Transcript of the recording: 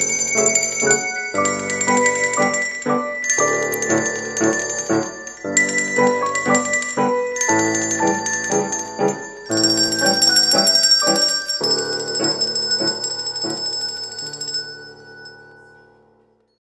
Música